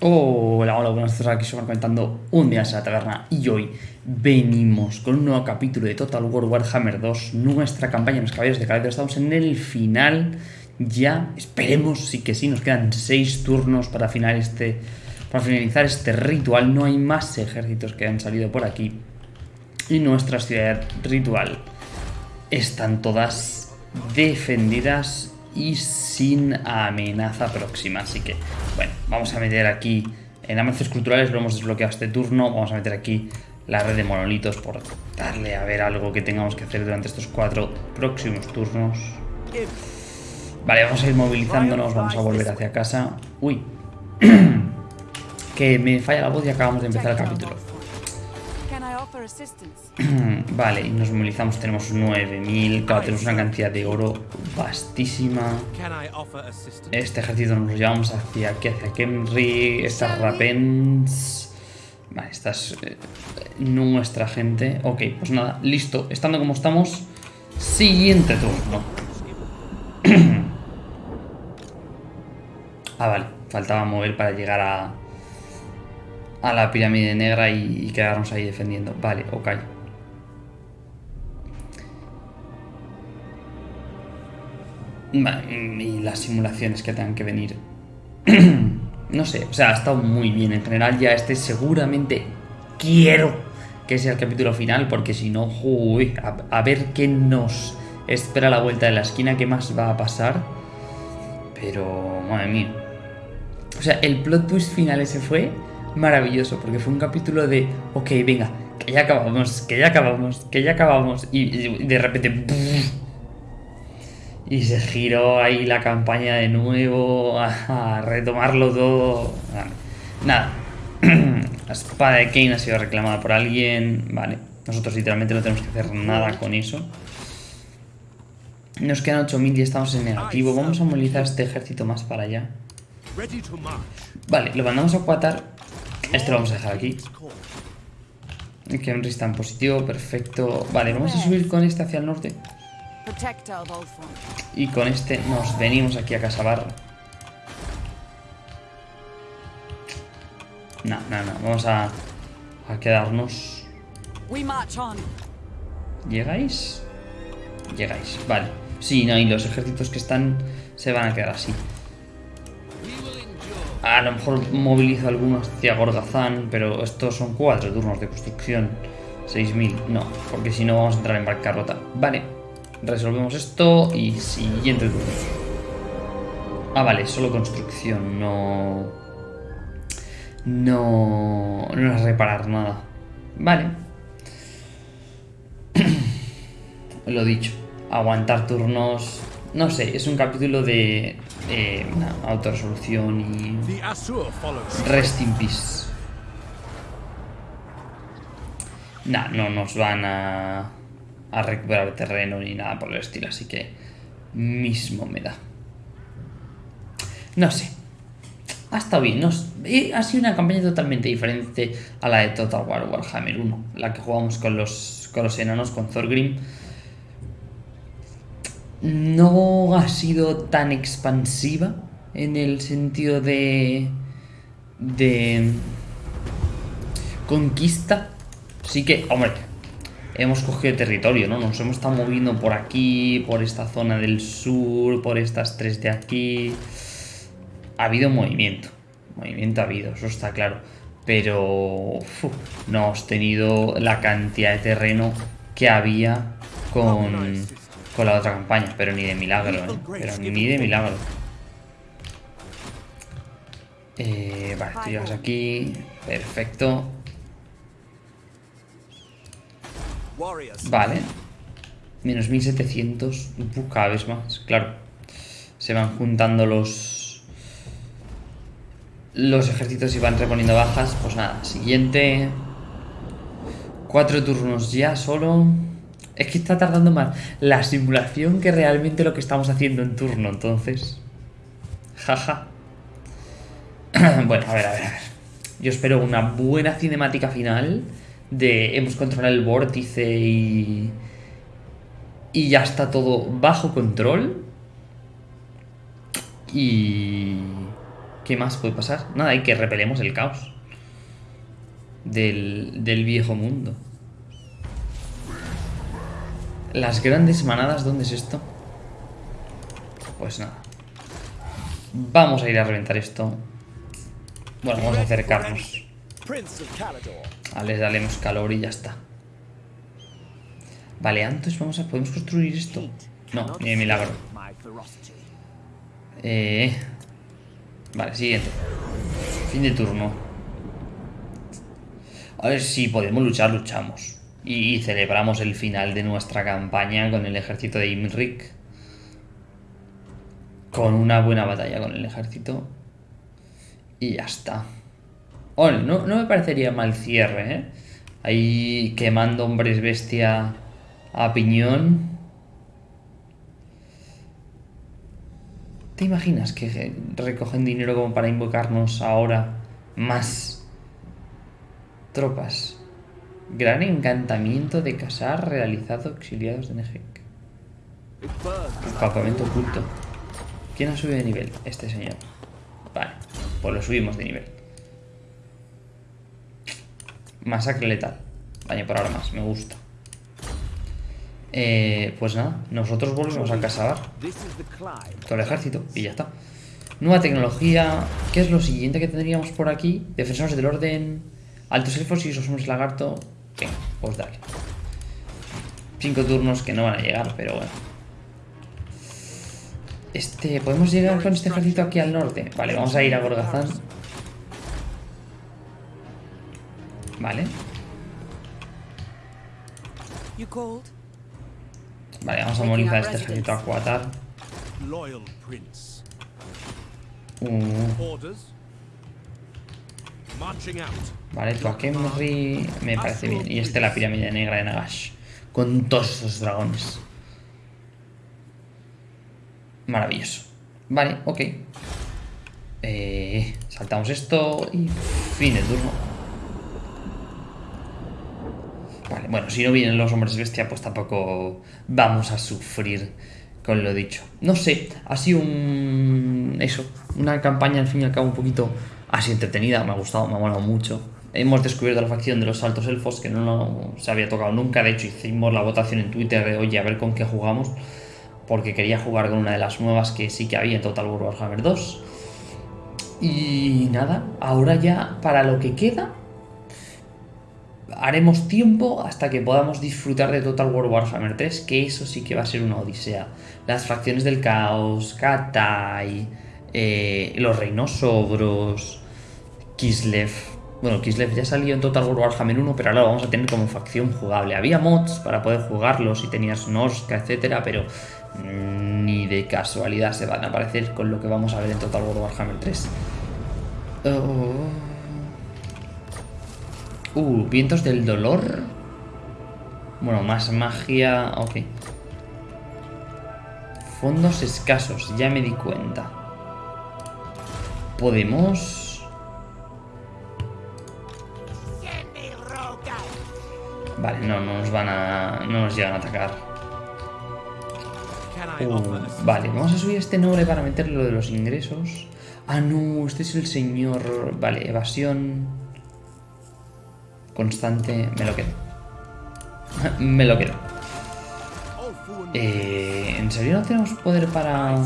Hola, hola, buenas tardes, aquí estamos comentando un día en la taberna y hoy venimos con un nuevo capítulo de Total War Warhammer 2, nuestra campaña en los caballeros de caballeros, estamos en el final ya, esperemos sí que sí, nos quedan 6 turnos para, final este, para finalizar este ritual, no hay más ejércitos que han salido por aquí y nuestra ciudad ritual están todas defendidas y sin amenaza próxima. Así que, bueno, vamos a meter aquí en avances culturales, lo hemos desbloqueado este turno. Vamos a meter aquí la red de monolitos por darle a ver algo que tengamos que hacer durante estos cuatro próximos turnos. Vale, vamos a ir movilizándonos, vamos a volver hacia casa. Uy, que me falla la voz y acabamos de empezar el capítulo. vale, y nos movilizamos, tenemos 9000, claro, tenemos una cantidad de oro vastísima. Este ejército nos lo llevamos hacia aquí, hacia Kemri, estas Rapens... Vale, esta es eh, nuestra gente. Ok, pues nada, listo. Estando como estamos, siguiente turno. ah, vale, faltaba mover para llegar a a la pirámide negra y, quedarnos ahí defendiendo. Vale, ok. y las simulaciones que tengan que venir. no sé, o sea, ha estado muy bien. En general ya este seguramente quiero que sea el capítulo final, porque si no, uy, a, a, ver qué nos espera la vuelta de la esquina, qué más va a pasar. Pero, madre mía. O sea, el plot twist final ese fue maravilloso, porque fue un capítulo de, ok, venga, que ya acabamos, que ya acabamos, que ya acabamos, y, de repente... y se giró ahí la campaña de nuevo, a, retomarlo todo. Nada. la espada de Kane ha sido reclamada por alguien. Vale. Nosotros literalmente no tenemos que hacer nada con eso. Nos quedan 8000 y estamos en negativo. Vamos a movilizar este ejército más para allá. Vale, lo mandamos a Quatar este lo vamos a dejar aquí. Que un está en positivo, perfecto. Vale, vamos a subir con este hacia el norte. Y con este nos venimos aquí a Casabar. No, no, no. Vamos a, a quedarnos. ¿Llegáis? Llegáis, vale. Sí, no, y los ejércitos que están se van a quedar así. A lo mejor movilizo algunos hacia Gorgazán, pero estos son cuatro turnos de construcción. 6.000, no, porque si no vamos a entrar en bancarrota. Vale, resolvemos esto y siguiente turno. Ah, vale, solo construcción, no... No... No es reparar nada. Vale. Lo dicho, aguantar turnos no sé, es un capítulo de eh, una autorresolución y rest in peace. Nah, no nos van a, a recuperar terreno ni nada por el estilo, así que mismo me da. No sé. Ha estado bien, no, eh, ha sido una campaña totalmente diferente a la de Total War Warhammer 1, la que jugamos con los, con los enanos, con Thorgrim no ha sido tan expansiva en el sentido de de conquista. Sí que, hombre, hemos cogido territorio, ¿no? Nos hemos estado moviendo por aquí, por esta zona del sur, por estas tres de aquí. Ha habido movimiento. Movimiento ha habido, eso está claro. Pero no hemos tenido la cantidad de terreno que había con con la otra campaña, pero ni de milagro, ¿eh? Pero ni de milagro. Eh, vale, tú llegas aquí. Perfecto. Vale. Menos 1700. Cada vez más, claro. Se van juntando los... Los ejércitos y van reponiendo bajas. Pues nada, siguiente. Cuatro turnos ya solo. Es que está tardando más la simulación que realmente lo que estamos haciendo en turno, entonces. Jaja. bueno, a ver, a ver, a ver. Yo espero una buena cinemática final de hemos controlado el vórtice y... Y ya está todo bajo control. Y... ¿Qué más puede pasar? Nada, hay que repelemos el caos. Del, del viejo mundo. Las grandes manadas, ¿dónde es esto? Pues nada. Vamos a ir a reventar esto. Bueno, vamos a acercarnos. Vale, daremos calor y ya está. Vale, antes vamos a... ¿Podemos construir esto? No, ni de milagro. Eh... Vale, siguiente. Fin de turno. A ver si podemos luchar, luchamos. Y celebramos el final de nuestra campaña con el ejército de Imrik. Con una buena batalla con el ejército. Y ya está. no, no me parecería mal cierre, ¿eh? Ahí quemando hombres bestia a piñón. ¿Te imaginas que recogen dinero como para invocarnos ahora más tropas? Gran encantamiento de casar realizado exiliados de Nejek. Campamento oculto. ¿Quién ha subido de nivel? Este señor. Vale, pues lo subimos de nivel. Masacre letal. Vaya, por ahora más, me gusta. Eh, pues nada, nosotros volvemos a casar todo el ejército y ya está. Nueva tecnología. ¿Qué es lo siguiente que tendríamos por aquí? Defensores del orden. Altos elfos y esos hombres lagarto. Venga, pues dale. Cinco turnos que no van a llegar, pero bueno. Este, ¿podemos llegar con este ejército aquí al norte? Vale, vamos a ir a Gorgazán. Vale. Vale, vamos a movilizar este ejército a Cuatar. Uh. Vale, tu Akemri me parece bien. Y este la pirámide negra de Nagash. Con todos esos dragones. Maravilloso. Vale, ok. Eh, saltamos esto y fin de turno. Vale, bueno, si no vienen los hombres bestia, pues tampoco vamos a sufrir con lo dicho. No sé, ha sido un... eso, una campaña al fin y al cabo un poquito así entretenida, me ha gustado, me ha molado mucho. Hemos descubierto la facción de los altos elfos que no se había tocado nunca, de hecho hicimos la votación en Twitter de oye, a ver con qué jugamos, porque quería jugar con una de las nuevas que sí que había en Total War Warhammer 2. Y nada, ahora ya para lo que queda, haremos tiempo hasta que podamos disfrutar de Total War Warhammer 3, que eso sí que va a ser una odisea. Las facciones del caos, Katai, eh, los reinos ogros, Kislev. Bueno, Kislev ya salió en Total War Warhammer 1, pero ahora lo vamos a tener como facción jugable. Había mods para poder jugarlo si tenías Norska, etcétera, pero ni de casualidad se van a aparecer con lo que vamos a ver en Total War Warhammer 3. Uh, vientos del dolor. Bueno, más magia. Ok. Fondos escasos, ya me di cuenta. Podemos... Vale, no, no nos van a... No nos llegan a atacar. Uh, vale, vamos a subir este noble para meterle lo de los ingresos. Ah, no, este es el señor... Vale, evasión... Constante, me lo quedo. me lo quedo. Eh, ¿En serio no tenemos poder para...?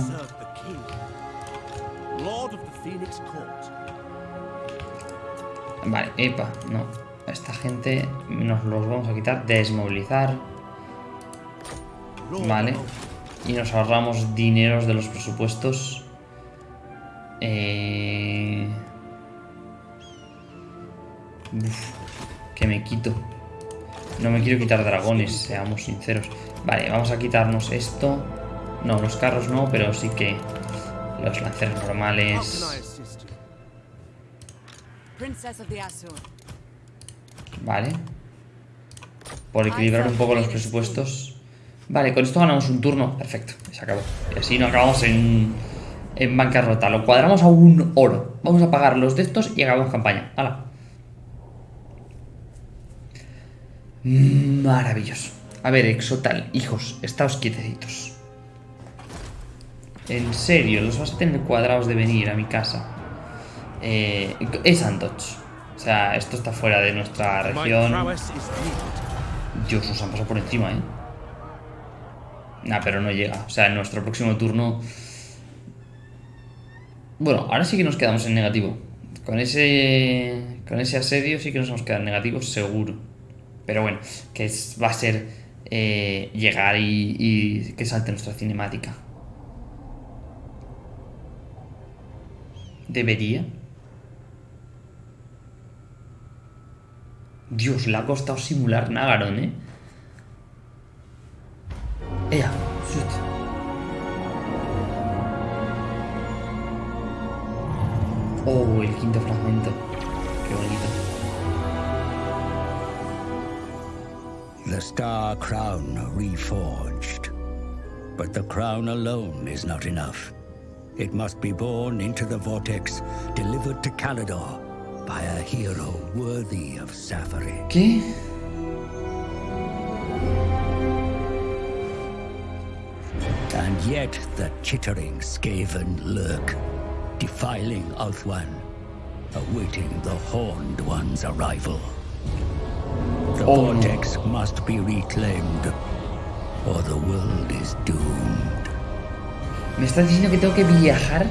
Vale, epa, no. Esta gente nos los vamos a quitar. Desmovilizar. Vale. Y nos ahorramos dineros de los presupuestos. Eh... que me quito. No me quiero quitar dragones, seamos sinceros. Vale, vamos a quitarnos esto. No, los carros no, pero sí que los lanceros normales. Vale. Por equilibrar un poco los presupuestos. Vale, con esto ganamos un turno. Perfecto, se acabó. Y así no acabamos en, en bancarrota. Lo cuadramos a un oro. Vamos a pagar los de estos y acabamos campaña. ¡Hala! Maravilloso. A ver, Exotal, hijos, estáos quietecitos. En serio, los vas a tener cuadrados de venir a mi casa. Eh, es Antoch. O sea, esto está fuera de nuestra región. Dios, nos han pasado por encima, ¿eh? Nah, pero no llega. O sea, en nuestro próximo turno... Bueno, ahora sí que nos quedamos en negativo. Con ese, con ese asedio sí que nos vamos a quedar negativos, seguro. Pero bueno, que va a ser eh, llegar y, y que salte nuestra cinemática. Debería. Dios, le ha costado simular Nagaron, ¿eh? Ea. Oh, el quinto fragmento. Qué bonito. The Star Crown reforged. But the crown alone is not enough. It must be born into the vortex, delivered to Calidor by a hero worthy of Safari. ¿Qué? And yet the chittering Skaven lurk, defiling Ulthuan, awaiting the Horned One's arrival. The Oh, vortex must be reclaimed, or the world is doomed. ¿Me estás diciendo que tengo que viajar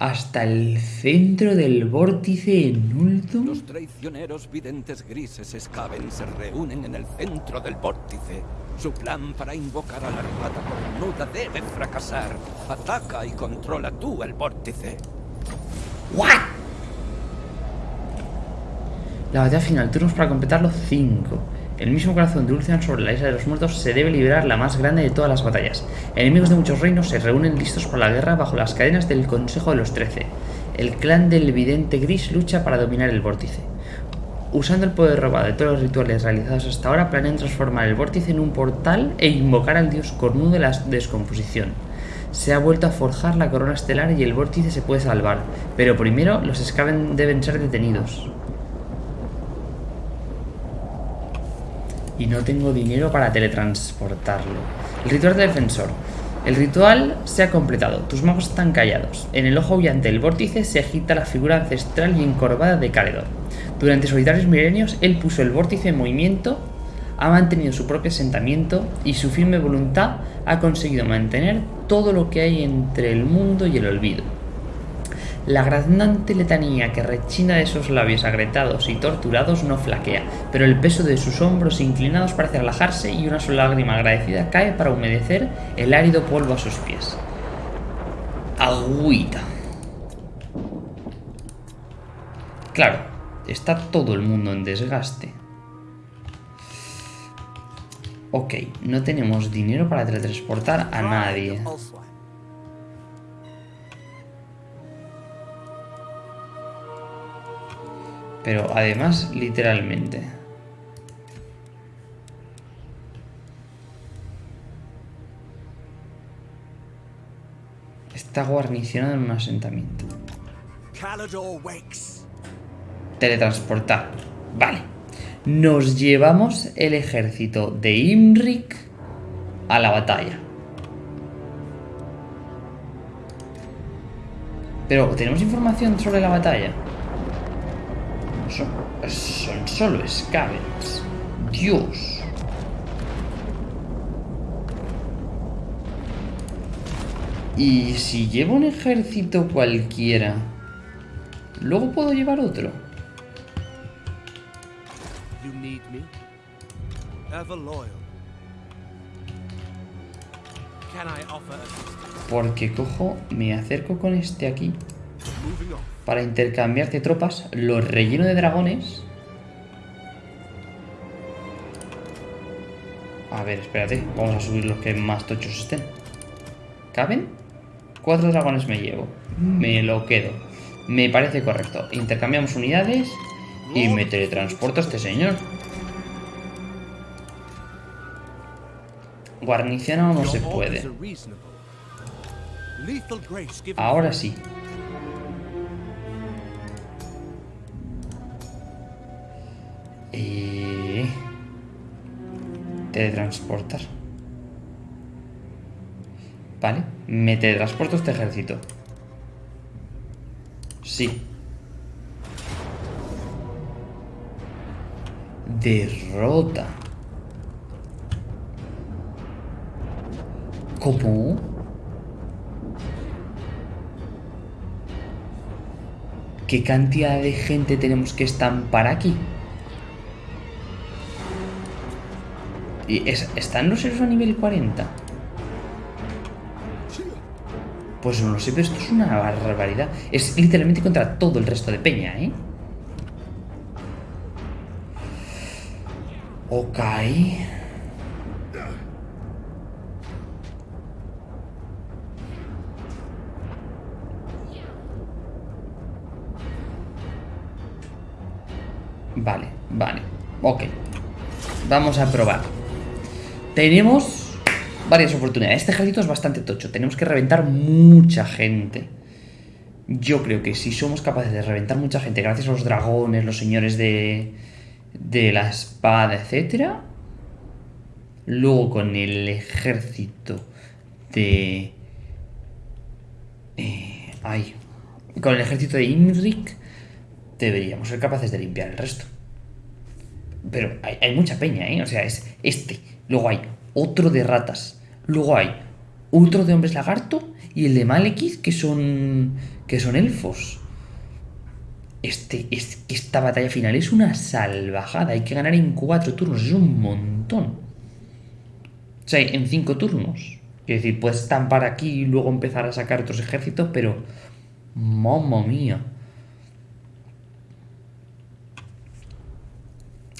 hasta el centro del vórtice en Ultum? Los traicioneros videntes grises Skaven se reúnen en el centro del vórtice. Su plan para invocar a la armada cornuda debe fracasar. Ataca y controla tú el vórtice. ¿What? La batalla final, turnos para completarlo 5. El mismo corazón de Ulcian sobre la isla de los muertos se debe liberar la más grande de todas las batallas. Enemigos de muchos reinos se reúnen listos para la guerra bajo las cadenas del Consejo de los Trece. El clan del vidente gris lucha para dominar el vórtice. Usando el poder robado de todos los rituales realizados hasta ahora, planean transformar el vórtice en un portal e invocar al dios cornudo de la descomposición. Se ha vuelto a forjar la corona estelar y el vórtice se puede salvar, pero primero los Skaven deben ser detenidos. Y no tengo dinero para teletransportarlo. El ritual de defensor. El ritual se ha completado, tus magos están callados. En el ojo brillante del vórtice se agita la figura ancestral y encorvada de Caledor. Durante solitarios milenios, él puso el vórtice en movimiento, ha mantenido su propio asentamiento y su firme voluntad ha conseguido mantener todo lo que hay entre el mundo y el olvido. La graznante letanía que rechina de sus labios agrietados y torturados no flaquea, pero el peso de sus hombros inclinados parece relajarse y una sola lágrima agradecida cae para humedecer el árido polvo a sus pies. Agüita. Claro, está todo el mundo en desgaste. Ok, no tenemos dinero para teletransportar a nadie. Pero además, literalmente. Está guarnicionado en un asentamiento. Teletransportar. Vale. Nos llevamos el ejército de Imrik a la batalla. Pero, ¿tenemos información sobre la batalla? Son, son solo Scavens. Dios. Y si llevo un ejército cualquiera, luego puedo llevar otro. You need me? Ever loyal. Can I offer assistance? Porque cojo, me acerco con este aquí. Para intercambiarte tropas, los relleno de dragones. A ver, espérate, vamos a subir los que más tochos estén. ¿Caben? Cuatro dragones me llevo. Me lo quedo. Me parece correcto. Intercambiamos unidades y me teletransporto a este señor. Guarnicionado no se puede. Ahora sí. Teletransportar. Vale, me teletransporto este ejército. Sí. Derrota. ¿Cómo? ¿Qué cantidad de gente tenemos que estampar aquí? ¿Y es- ¿Están los héroes a nivel 40? Pues no lo sé, pero esto es una barbaridad. Es literalmente contra todo el resto de peña, ¿eh? Ok. Vale, vale. Ok. Vamos a probar. Tenemos varias oportunidades. Este ejército es bastante tocho. Tenemos que reventar mucha gente. Yo creo que si somos capaces de reventar mucha gente gracias a los dragones, los señores de, de la espada, etcétera, luego con el ejército de... Eh, ay, con el ejército de Imrik deberíamos ser capaces de limpiar el resto. Pero hay, hay mucha peña, ¿eh? O sea, es este. Luego hay otro de ratas. Luego hay otro de hombres lagarto y el de Malekith que son que son elfos. Este, es, esta batalla final es una salvajada. Hay que ganar en cuatro turnos. Es un montón. O sea, en cinco turnos. Quiero decir, puedes estampar aquí y luego empezar a sacar otros ejércitos, pero... Mamma mía.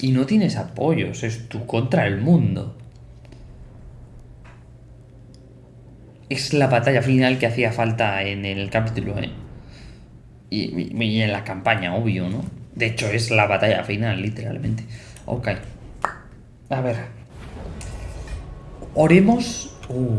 Y no tienes apoyos, es tú contra el mundo. Es la batalla final que hacía falta en el capítulo, ¿eh? Y, en la campaña, obvio, ¿no? De hecho, es la batalla final, literalmente. Ok. A ver. Oremos. Uh.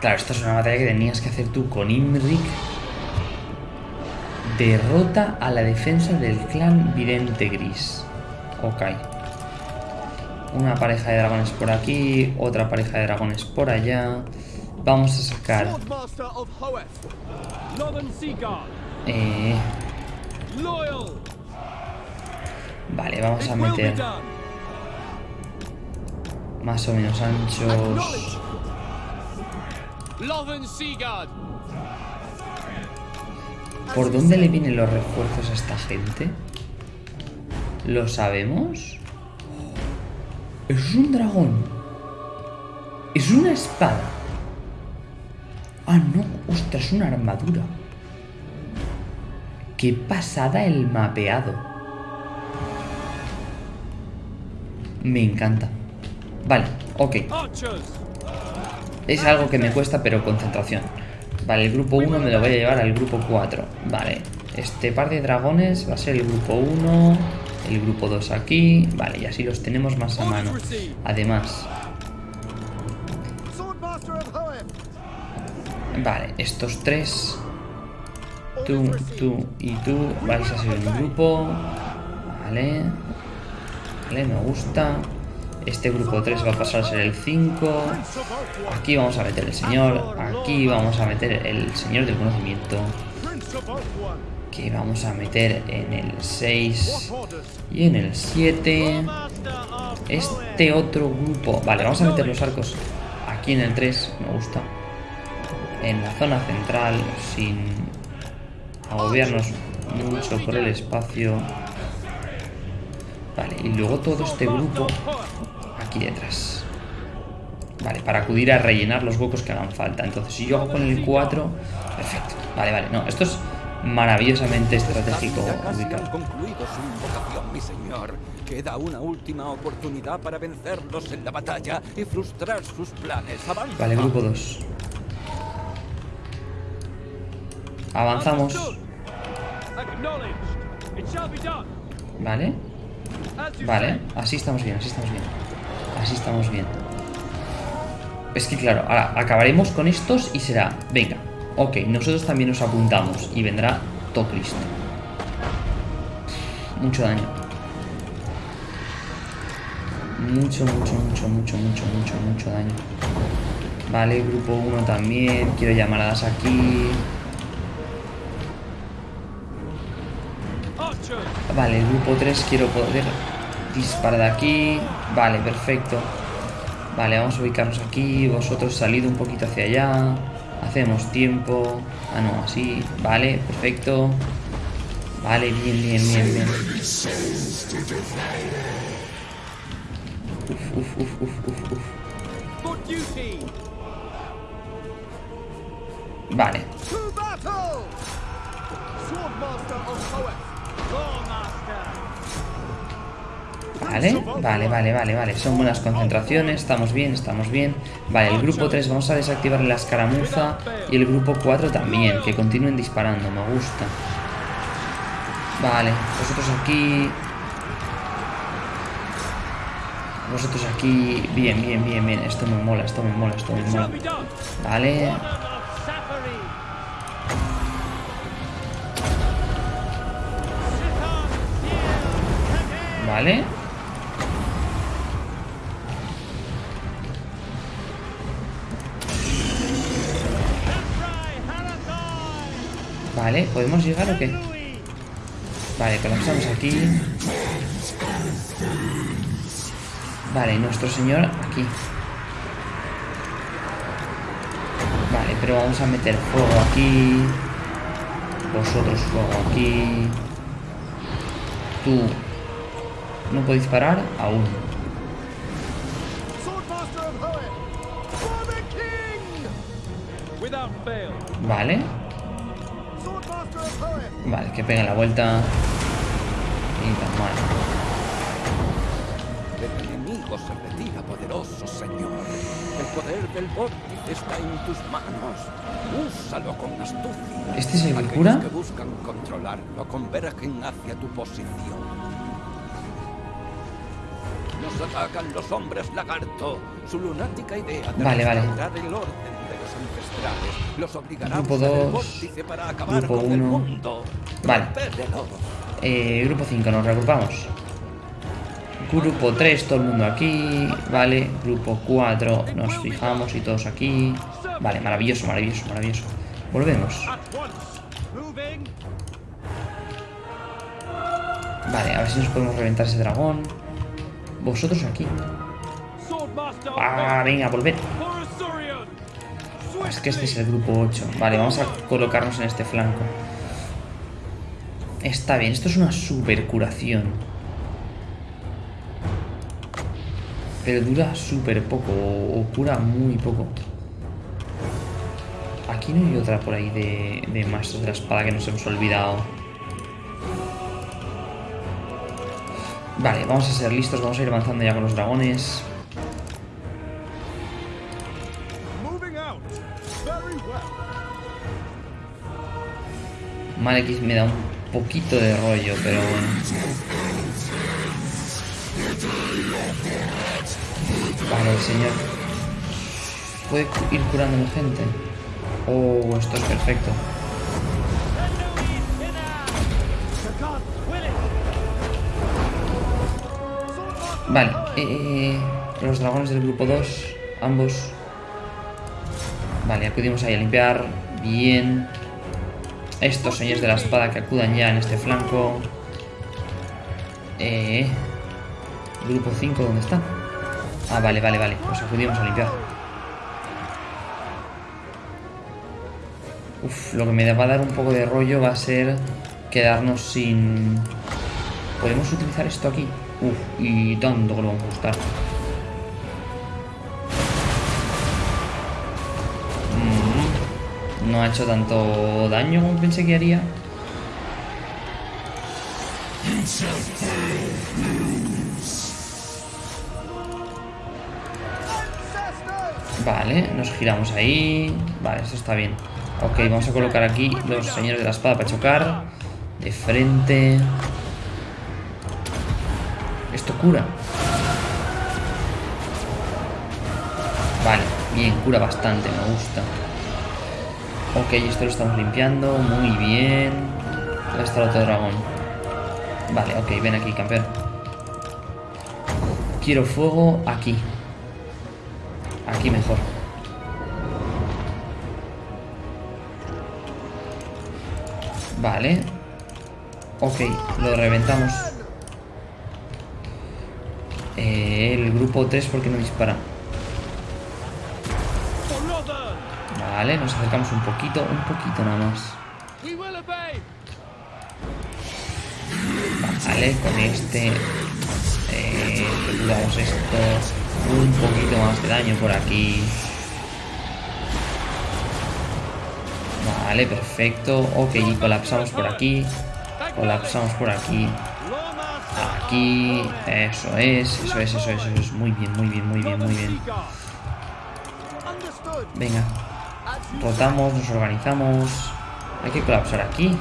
Claro, esta es una batalla que tenías que hacer tú con Imrik. Derrota a la defensa del clan Vidente Gris. Ok. Una pareja de dragones por aquí, otra pareja de dragones por allá. Vamos a sacar... Eh, vale, vamos a meter más o menos anchos... ¿Por dónde le vienen los refuerzos a esta gente? ¿Lo sabemos? Es un dragón. Es una espada. Ah, no. Ostras, una armadura. Qué pasada el mapeado. Me encanta. Vale, ok. Es algo que me cuesta, pero concentración. Vale, el grupo 1 me lo voy a llevar al grupo 4. Vale, este par de dragones va a ser el grupo 1, el grupo 2 aquí. Vale, y así los tenemos más a mano. Además, vale, estos tres, tú, tú y tú, vais a ser un grupo. Vale, vale, me gusta. Este grupo 3 va a pasar a ser el 5. Prince of Oathward. Aquí vamos a meter el señor. Aquí vamos a meter el señor del conocimiento. Que vamos a meter en el 6 What orders? y en el 7. Master of Este otro grupo. Vale, vamos a meter los arcos aquí en el 3. Me gusta. En la zona central, sin agobiarnos mucho por el espacio. Vale, y luego todo este grupo aquí detrás. Vale, para acudir a rellenar los huecos que hagan falta. Entonces, si yo hago con el 4, perfecto. Vale, vale, no, esto es maravillosamente estratégico ubicado. concluido su invocación, mi señor. Queda una última oportunidad para vencerlos en la batalla y frustrar sus planes. Avanza. Vale, grupo 2. Avanzamos. Vale, vale. Así estamos bien, así estamos bien. Así estamos bien. Es que claro, ahora acabaremos con estos y será, venga, ok, nosotros también nos apuntamos y vendrá top listo. Mucho daño. Mucho, mucho, mucho, mucho, mucho, mucho, mucho daño. Vale, grupo 1 también. Quiero llamaradas aquí. Vale, el grupo 3 quiero poder disparar de aquí. Vale, perfecto. Vale, vamos a ubicarnos aquí. Vosotros salid un poquito hacia allá. Hacemos tiempo. Ah, no, así. Vale, perfecto. Vale, bien, bien, bien, bien. Uf, uf, uf, uf, uf, uf. Duty! Vale, Vale, vale, vale, vale, vale. Son buenas concentraciones, estamos bien, estamos bien. Vale, el grupo 3 vamos a desactivar la escaramuza y el grupo 4 también, que continúen disparando, me gusta. Vale, vosotros aquí... Vosotros aquí... Bien, bien, bien, bien. Esto me mola, esto me mola, esto me mola. Vale, vale. Vale, ¿podemos llegar o qué? Vale, colapsamos aquí. Vale, nuestro señor aquí. Vale, pero vamos a meter fuego aquí. Vosotros fuego aquí. Tú. No podéis parar aún. Swordmaster Vale, que peguen la vuelta. Y tan mal. El enemigo se retira, poderoso señor. El poder del vórtice está en tus manos. Úsalo con astucia. ¿Este es el cura? que buscan controlarlo convergen hacia tu posición. Nos atacan los hombres lagarto. Su lunática idea de Vale, vale. el orden ancestrales los Grupo a usar el dos, vórtice para acabar grupo con el uno. mundo. Vale. Rompedelo. Eh, grupo 5, nos reagrupamos. Grupo 3, todo el mundo aquí. Vale, grupo 4, nos fijamos y todos aquí. Vale, maravilloso, maravilloso, maravilloso. Volvemos. Vale, a ver si nos podemos reventar ese dragón. Vosotros aquí. Ah, venga, volver. Es que este es el grupo 8. Vale, vamos a colocarnos en este flanco. Está bien, esto es una super curación. Pero dura súper poco, o, o cura muy poco. Aquí no hay otra por ahí de, de maestros de la espada que nos hemos olvidado. Vale, vamos a ser listos, vamos a ir avanzando ya con los dragones. Malekith me da un poquito de rollo, pero bueno. Vale, el señor. ¿Puede ir curando gente? Oh, esto es perfecto. Vale, eh, los dragones del grupo 2, ambos. Vale, acudimos ahí a limpiar. Bien. Estos señores de la espada que acudan ya en este flanco. Eh, grupo 5, ¿dónde está? Ah, vale, vale, vale. Pues acudimos a limpiar. Uf, lo que me va a dar un poco de rollo va a ser quedarnos sin... ¿Podemos utilizar esto aquí? Uf, y tanto que lo vamos a gustar. No ha hecho tanto daño como pensé que haría. Vale, nos giramos ahí. Vale, eso está bien. Ok, vamos a colocar aquí los señores de la espada para chocar. De frente. Esto cura. Vale, bien, cura bastante, me gusta. Ok, esto lo estamos limpiando. Muy bien. Ahí está el otro dragón. Vale, ok, ven aquí, campeón. Quiero fuego aquí. Aquí mejor. Vale. Ok, lo reventamos. Eh, el grupo 3, ¿por qué no dispara? Vale, nos acercamos un poquito, un poquito nada más. Vale, con este eh, damos esto un poquito más de daño por aquí. Vale, perfecto. Ok, y colapsamos por aquí. Colapsamos por aquí. Aquí. Eso es, eso es, eso es, eso es. Muy bien, muy bien, muy bien, muy bien. Venga. Rotamos, nos organizamos. Hay que colapsar aquí.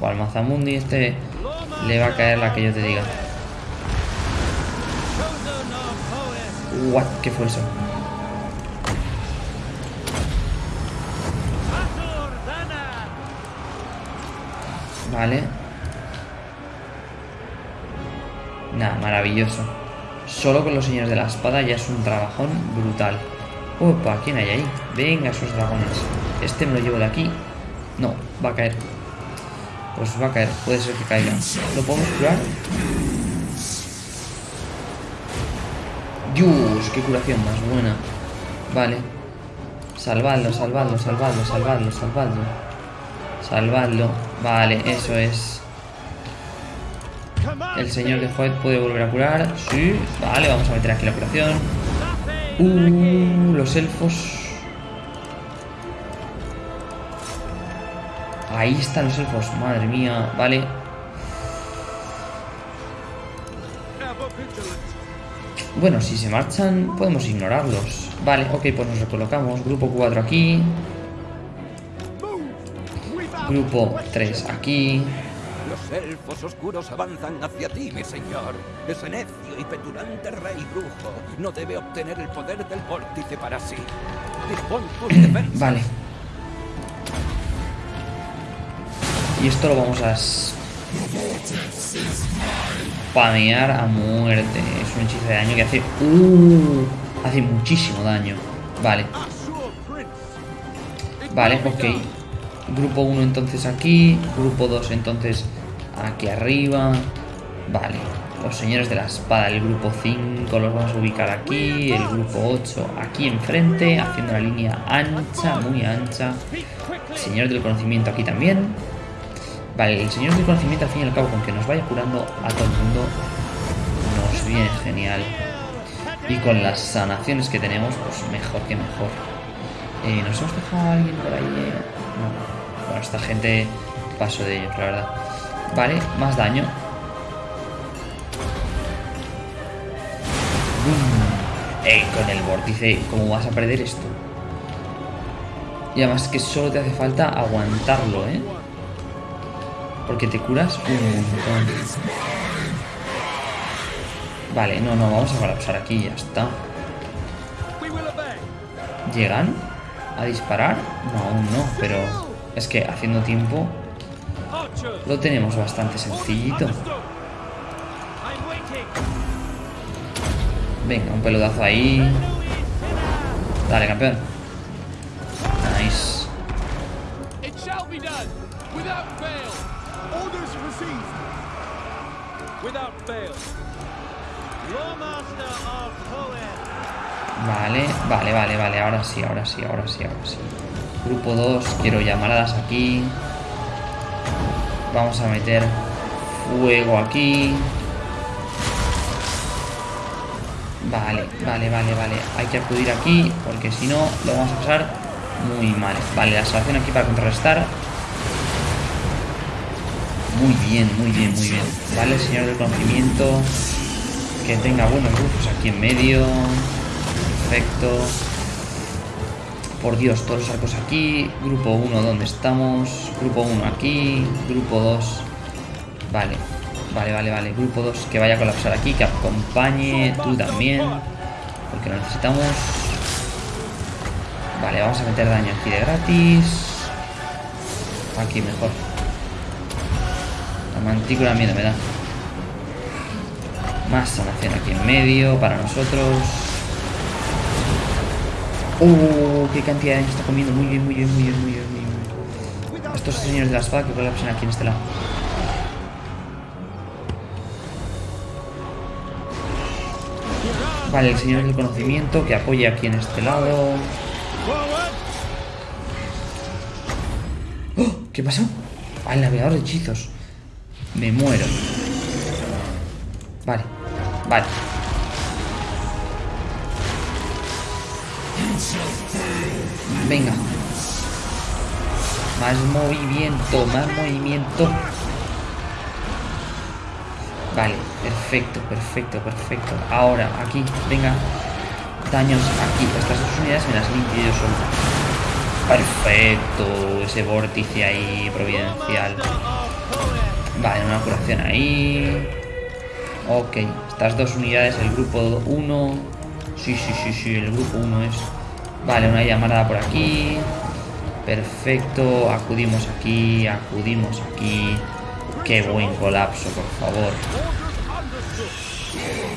O al Mazamundi este le va a caer la que yo te diga. What? ¿Qué fue eso? Vale. Nada, maravilloso. Solo con los señores de la espada ya es un trabajón brutal. Opa, ¿quién hay ahí? Venga, esos dragones. Este me lo llevo de aquí. No, va a caer. Pues va a caer, puede ser que caiga. ¿Lo podemos curar? Dios, qué curación más buena. Vale. Salvadlo, salvadlo, salvadlo, salvadlo, salvadlo. Salvadlo. Vale, eso es. El señor de Hoyt puede volver a curar. Sí. Vale, vamos a meter aquí la curación. Uh, los elfos. Ahí están los elfos. Madre mía. Vale. Bueno, si se marchan, podemos ignorarlos. Vale, ok, pues nos recolocamos. Grupo 4 aquí. Grupo 3 aquí. Los elfos oscuros avanzan hacia ti, mi señor. Ese necio y petulante rey brujo no debe obtener el poder del vórtice para sí. Dispón tus defensas. Vale. Y esto lo vamos a spamear a muerte. Es un hechizo de daño que hace... Uh, hace muchísimo daño. Vale, vale, ok. Grupo 1 entonces aquí. Grupo 2 entonces aquí arriba. Vale. Los señores de la espada, el grupo 5 los vamos a ubicar aquí. El grupo 8 aquí enfrente, haciendo la línea ancha, muy ancha. Quickly! Señor del conocimiento aquí también. Vale, el señor del conocimiento al fin y al cabo, con que nos vaya curando a todo el mundo, nos viene genial. Y con las sanaciones que tenemos, pues mejor que mejor. Eh, ¿Nos hemos dejado a alguien por ahí? eh? No. Bueno, esta gente paso de ellos, la verdad. Vale, más daño. ¡Bum! Eh, con el vórtice, ¿cómo vas a perder esto? Y además que solo te hace falta aguantarlo, ¿eh? Porque te curas un montón. Vale, no, no, vamos a colapsar aquí ya está. ¿Llegan a disparar? No, aún no, pero es que haciendo tiempo! Lo tenemos bastante sencillito. Venga, un pelotazo ahí. Dale, campeón. Nice. Vale, vale, vale, vale. Ahora sí, ahora sí, ahora sí, ahora sí. Grupo 2, quiero llamaradas aquí. Vamos a meter fuego aquí. Vale, vale, vale, vale. Hay que acudir aquí porque si no lo vamos a pasar muy mal. Vale, la salvación aquí para contrarrestar. Muy bien, muy bien, muy bien. Vale, señor del conocimiento. Que tenga buenos grupos aquí en medio. Perfecto. Por Dios, todos los arcos aquí. Grupo 1, ¿dónde estamos? Grupo 1 aquí. Grupo 2. Vale. Vale, vale, vale. Grupo 2 que vaya a colapsar aquí. Que acompañe. Tú también. Porque lo necesitamos. Vale, vamos a meter daño aquí de gratis. Aquí mejor. La mantícula miedo me da. Más sanación aquí en medio para nosotros. ¡Oh! ¡Qué cantidad de daño está comiendo! Muy bien, muy bien, muy bien, muy bien. Muy bien. Estos señores de la espada que colapsan aquí en este lado. Vale, el señor del conocimiento que apoya aquí en este lado. ¡Oh! ¿Qué pasó? Ah, el navegador de hechizos. Me muero. Vale, vale. Venga. Más movimiento, más movimiento. Vale, perfecto, perfecto, perfecto. Ahora, aquí, venga. Daños aquí. Estas dos unidades me las limpio yo solo. Perfecto. Ese vórtice ahí providencial. Vale, una curación ahí. Ok, estas dos unidades, el grupo 1. Sí, sí, sí, sí, el grupo 1 es. Vale, una llamada por aquí. Perfecto, acudimos aquí, acudimos aquí. Qué buen colapso, por favor.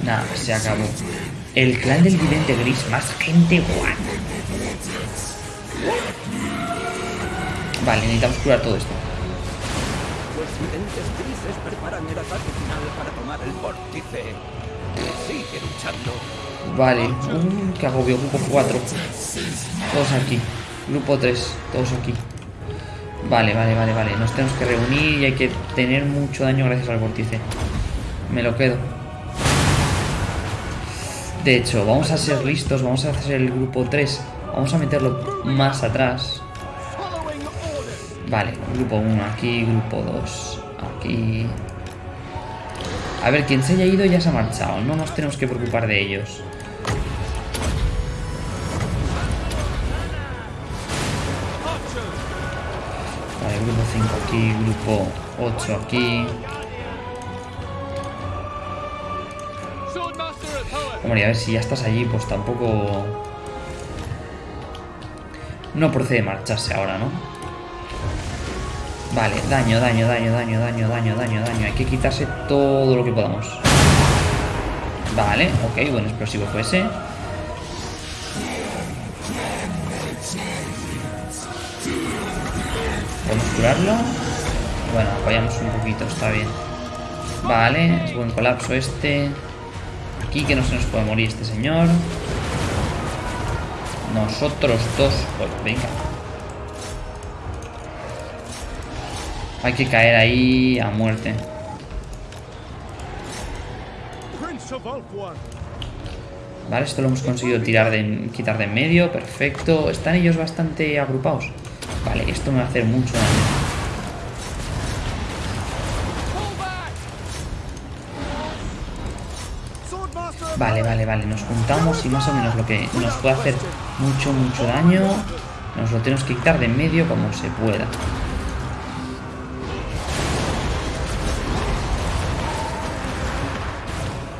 Nada, se acabó. El clan del vidente gris, más gente guay. Vale, necesitamos curar todo esto. Los videntes grises preparan el ataque final para tomar el vórtice. Sigue luchando. Vale, uh, qué agobio, grupo 4. Todos aquí. Grupo 3, todos aquí. Vale, vale, vale, vale. Nos tenemos que reunir y hay que tener mucho daño gracias al vórtice. Me lo quedo. De hecho, vamos a ser listos, vamos a hacer el grupo 3. Vamos a meterlo más atrás. Vale, grupo 1 aquí, grupo 2 aquí. A ver, quien se haya ido ya se ha marchado. No nos tenemos que preocupar de ellos. Grupo 5 aquí, grupo 8 aquí. Hombre, a ver si ya estás allí, pues tampoco... No procede marcharse ahora, ¿no? Vale, daño, daño, daño, daño, daño, daño, daño, daño. Hay que quitarse todo lo que podamos. Vale, ok, buen explosivo fue ese. ¿Podemos curarlo? Bueno, apoyamos un poquito, está bien. Vale, es buen colapso este. Aquí que no se nos puede morir este señor. Nosotros dos. Pues venga. Hay que caer ahí a muerte. Vale, esto lo hemos conseguido tirar de, quitar de en medio. Perfecto. Están ellos bastante agrupados. Vale, esto me va a hacer mucho daño. Vale, vale, vale. Nos juntamos y más o menos lo que nos puede hacer mucho, mucho daño. Nos lo tenemos que quitar de en medio como se pueda.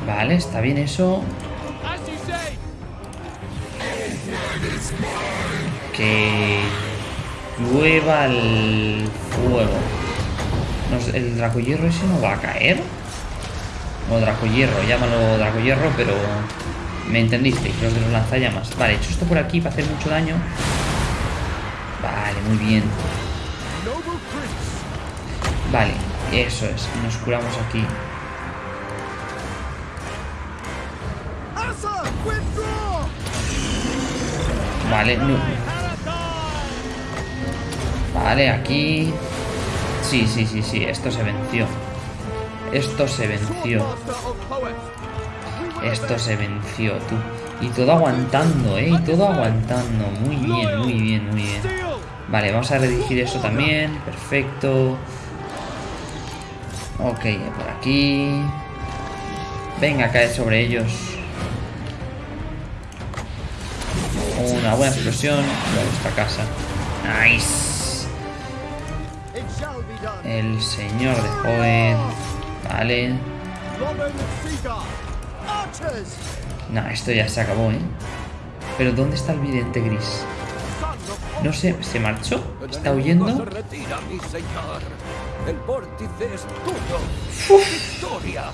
Vale, está bien eso. Que llueva el fuego. Nos- ¿El dracohierro ese no va a caer? O dracohierro, llámalo dracohierro, pero me entendisteis, los de los lanzallamas. Vale, he hecho esto por aquí para hacer mucho daño. Vale, muy bien. Vale, eso es. Nos curamos aquí. Vale, no. Vale, aquí. Sí, sí, sí, sí. Esto se venció. Esto se venció. Esto se venció, tú. Y todo aguantando, ¿eh? Y todo aguantando. Muy bien, muy bien, muy bien. Vale, vamos a redirigir eso también. Perfecto. Ok, por aquí. Venga, cae sobre ellos. Una buena explosión. A nuestra casa. Nice. El señor de Joven. Vale. Nah, esto ya se acabó, ¿eh? Pero ¿dónde está el vidente gris? No sé, ¿se marchó? ¿Está huyendo? ¡Victoria!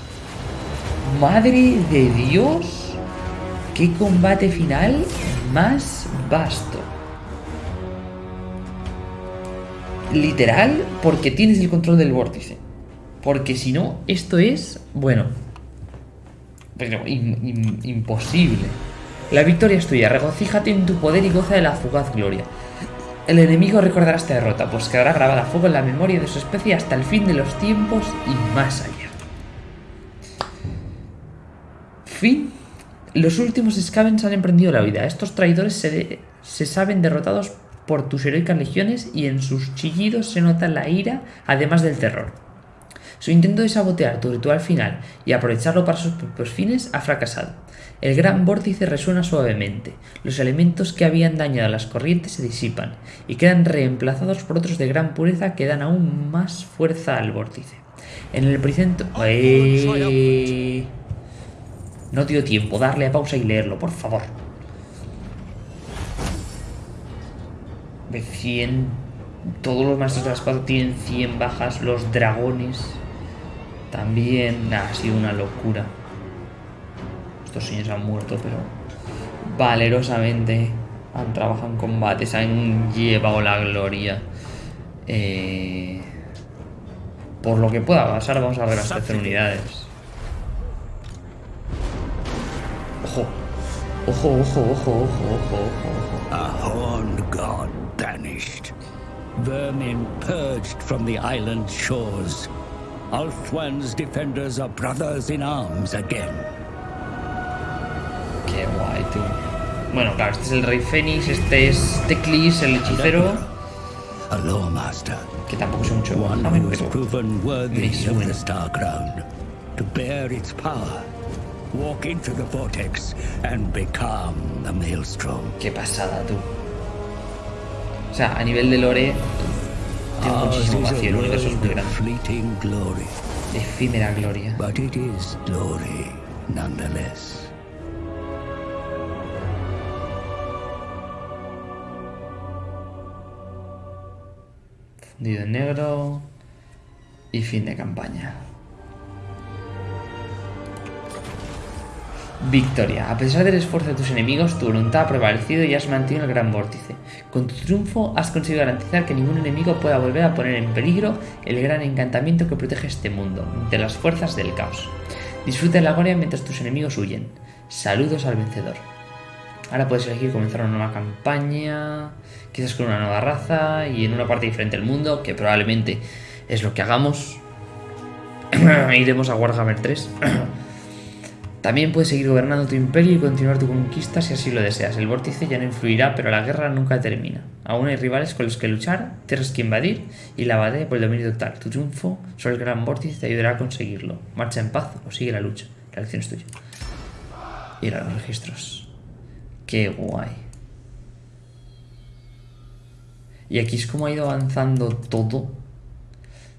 Madre de Dios. Qué combate final más vasto. Literal, porque tienes el control del vórtice. Porque si no, esto es, bueno, pero imposible. La victoria es tuya, regocíjate en tu poder y goza de la fugaz gloria. El enemigo recordará esta derrota, pues quedará grabada a fuego en la memoria de su especie hasta el fin de los tiempos y más allá. Fin. Los últimos Scavens han emprendido la vida. Estos traidores se, se saben derrotados por tus heroicas legiones y en sus chillidos se nota la ira, además del terror. Su intento de sabotear tu ritual final y aprovecharlo para sus propios fines ha fracasado. El gran vórtice resuena suavemente, los elementos que habían dañado las corrientes se disipan y quedan reemplazados por otros de gran pureza que dan aún más fuerza al vórtice. En el epicentro... ¡Eh! No dio tiempo, darle a pausa y leerlo, por favor. De 100... Todos los maestros de la espada tienen 100 bajas, los dragones también... ha sido una locura. Estos señores han muerto, pero valerosamente han trabajado en combate, se han llevado la gloria. Eh, por lo que pueda pasar, vamos a reabastecer unidades. Ojo, ojo, ojo, ojo, ojo, ojo, ojo. A horned god banished. Vermin purged from the island shores. Althwan's defenders are brothers in arms again. Qué guay, tú. Bueno, claro, este es el Rey Fénix, este es Teclis, el hechicero. A Lawmaster. Que tampoco es mucho. One who has proven worthy of the Star Crown. To bear its power. Walk into the vortex and become the Maelstrom. Qué pasada, tú. O sea, a nivel de lore, tiene muchísimo vacío, el universo es muy grande. Fleeting glory. Efímera gloria. But it is glory, nonetheless. Fundido en negro. Y fin de campaña. Victoria. A pesar del esfuerzo de tus enemigos, tu voluntad ha prevalecido y has mantenido el gran vórtice. Con tu triunfo has conseguido garantizar que ningún enemigo pueda volver a poner en peligro el gran encantamiento que protege este mundo, de las fuerzas del caos. Disfruta de la gloria mientras tus enemigos huyen. Saludos al vencedor. Ahora puedes elegir comenzar una nueva campaña, quizás con una nueva raza y en una parte diferente del mundo, que probablemente es lo que hagamos. Iremos a Warhammer 3. También puedes seguir gobernando tu imperio y continuar tu conquista si así lo deseas. El vórtice ya no influirá, pero la guerra nunca termina. Aún hay rivales con los que luchar, tierras que invadir y la batalla por el dominio total. Tu triunfo sobre el gran vórtice te ayudará a conseguirlo. Marcha en paz o sigue la lucha. La elección es tuya. Ir a los registros. Qué guay. Y aquí es como ha ido avanzando todo.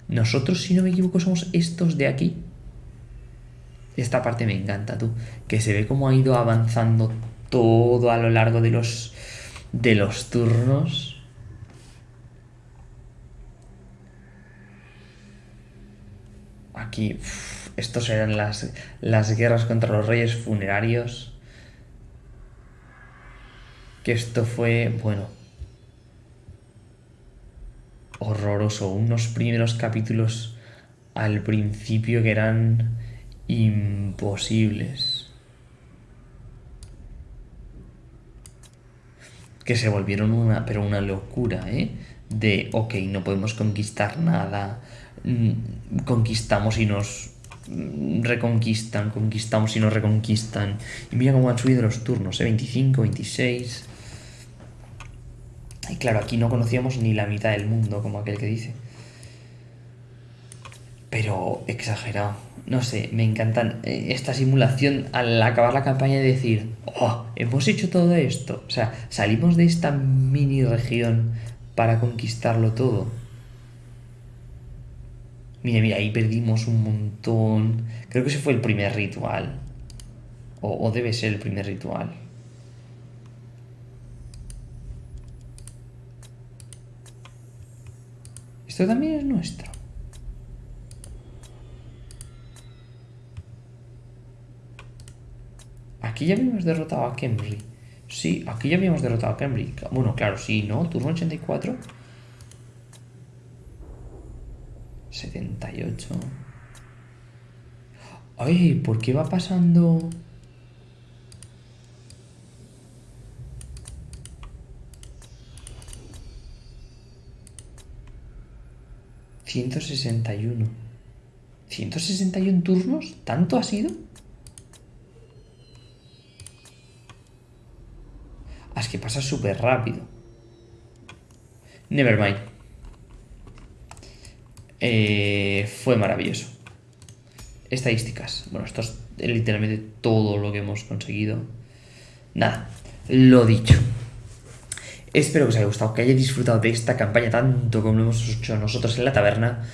Nosotros, si no me equivoco, somos estos de aquí. Esta parte me encanta, tú. Que se ve cómo ha ido avanzando todo a lo largo de los, de los turnos. Aquí, estos eran las, las guerras contra los reyes funerarios. Que esto fue, bueno, horroroso. Unos primeros capítulos al principio que eran imposibles. Que se volvieron una, pero una locura, ¿eh? De, ok, no podemos conquistar nada, mm, conquistamos y nos reconquistan, conquistamos y nos reconquistan. Y mira cómo han subido los turnos, ¿eh? 25, 26. Y claro, aquí no conocíamos ni la mitad del mundo, como aquel que dice. Pero exagerado no sé, me encantan eh, esta simulación al acabar la campaña de decir, oh, hemos hecho todo esto. O sea, salimos de esta mini región para conquistarlo todo. Mira, mira, ahí perdimos un montón. Creo que ese fue el primer ritual. O debe ser el primer ritual. Esto también es nuestro. Aquí ya habíamos derrotado a Kemri. Sí, aquí ya habíamos derrotado a Kemri. Bueno, claro, sí, ¿no? Turno 84. 78. Ay, ¿por qué va pasando...? ¿161? ¿161 turnos? ¿Tanto ha sido? Es que pasa súper rápido. Nevermind. Eh, fue maravilloso. Estadísticas. Bueno, esto es literalmente todo lo que hemos conseguido. Nada, lo dicho. Espero que os haya gustado, que hayáis disfrutado de esta campaña tanto como lo hemos hecho nosotros en la taberna.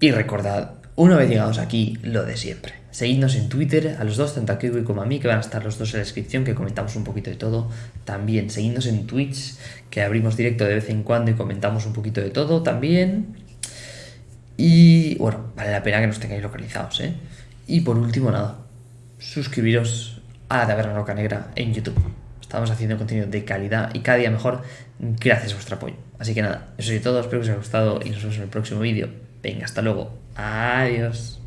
Y recordad, una vez llegados aquí, lo de siempre. Seguidnos en Twitter, a los dos, tanto a Kiwi como a mí, que van a estar los dos en la descripción, que comentamos un poquito de todo. También seguidnos en Twitch, que abrimos directo de vez en cuando y comentamos un poquito de todo también. Y bueno, vale la pena que nos tengáis localizados, ¿eh? Y por último, nada, suscribiros a la Taberna Roca Negra en YouTube. Estamos haciendo contenido de calidad y cada día mejor gracias a vuestro apoyo. Así que nada, eso es todo, espero que os haya gustado y nos vemos en el próximo vídeo. Venga, hasta luego. Adiós.